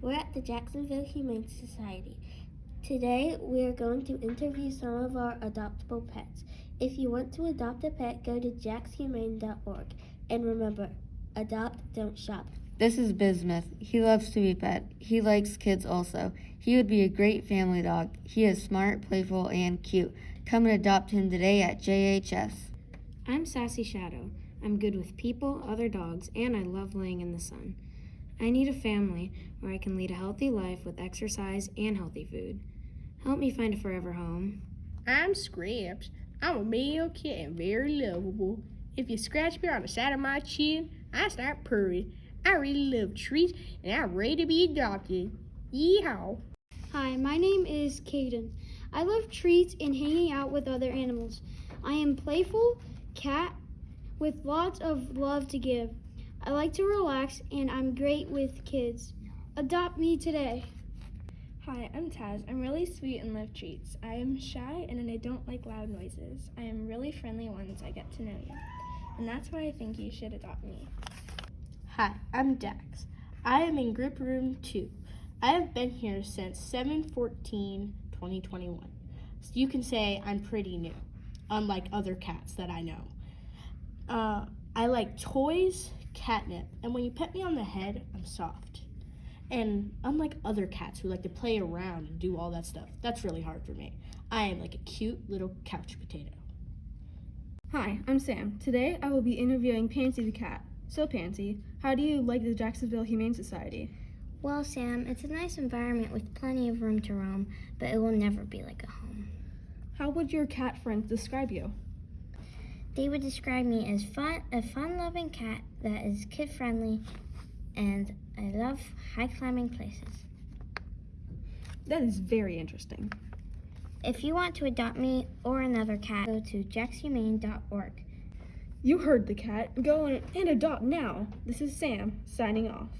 We're at the Jacksonville Humane Society. Today, we are going to interview some of our adoptable pets. If you want to adopt a pet, go to jaxhumane.org. And remember, adopt, don't shop. This is Bismuth. He loves to be pet. He likes kids also. He would be a great family dog. He is smart, playful, and cute. Come and adopt him today at JHS. I'm Sassy Shadow. I'm good with people, other dogs, and I love laying in the sun. I need a family where I can lead a healthy life with exercise and healthy food. Help me find a forever home. I'm Scraps. I'm a male cat and very lovable. If you scratch me on the side of my chin, I start purring. I really love treats and I'm ready to be adopted. Yeehaw! Hi, my name is Caden. I love treats and hanging out with other animals. I am playful cat with lots of love to give. I like to relax and I'm great with kids. Adopt me today. Hi, I'm Taz. I'm really sweet and love treats. I am shy and I don't like loud noises. I am really friendly once I get to know you. And that's why I think you should adopt me. Hi, I'm Dax. I am in group room 2. I have been here since 7-14-2021. So you can say I'm pretty new, unlike other cats that I know. Uh, I like toys, catnip, and when you pet me on the head, I'm soft. And unlike other cats who like to play around and do all that stuff, that's really hard for me. I am like a cute little couch potato. Hi, I'm Sam. Today I will be interviewing Pansy the cat. So, Pansy, how do you like the Jacksonville Humane Society? Well, Sam, it's a nice environment with plenty of room to roam, but it will never be like a home. How would your cat friends describe you? They would describe me as fun, a fun-loving cat that is kid-friendly, and I love high-climbing places. That is very interesting. If you want to adopt me or another cat, go to jaxhumane.org. You heard the cat. Go and adopt now. This is Sam, signing off.